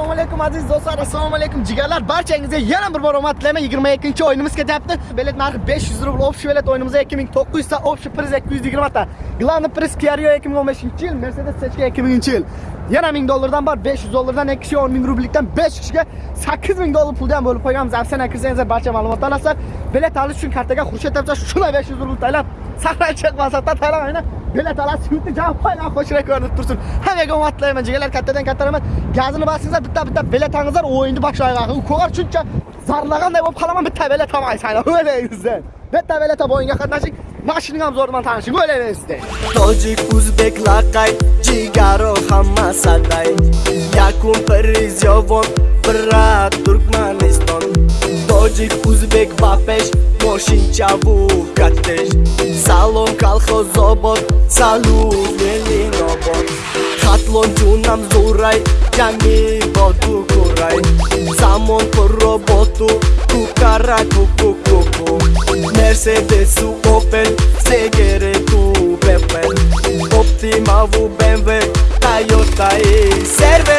assalomu alaykum aziz do'stlar. Assalomu alaykum jigarlar. Barchangizga yana bir bor omad tilayman. 22 o'yinimiz ketyapti. Bilet narxi 500 rubl общий bilet o'yinimizda 2900 ta общий priz 220 ta. Главный priz Kia Rio 2015 yil Mercedes CC 2000 yil. Yana 1000 dollardan bor 500 dollardan 2 kishiga 10 ming rublikdan 5 kishiga 8000 dollar puldan bo'lib qo'yganmiz. Afsona kirsangizlar barcha ma'lumotni olasizlar bilet olish uchun kartaga xurshid deb shunday 500 rubl taylab sahnaga chiqmasa aynan. Bilet olasiz yurtni javob qo'ygan qo'shira ko'rinib tursin hammaga omad tilayman jigarlar kattadan katta rahmat gazini bosingizlar bitta bitta belatangizlar o'yinni boshlanglar ko'gar shuncha zarlaganday bo'lib qolaman bitta bilet olmaysan o'ylaysizlar bitta bilet olib o'yinga qatnashing mashinangam zo'r bilan tanishing o'ylayverasizlar tojik o'zbek laqay jigaro hamma saday. Yakun priz yovon turkmaniston Таджик, узбек, бапеш, мошинча вукатеш Салон, калхо, зобот, салу, мелин обот Хатлон, ҷунам, зурай, ҷами, воду курай. Замон, пур роботу, кукара, куку, куку. Мерседесу, опел, сегере, кубепел Оптимаву, бенве, Тайота и серве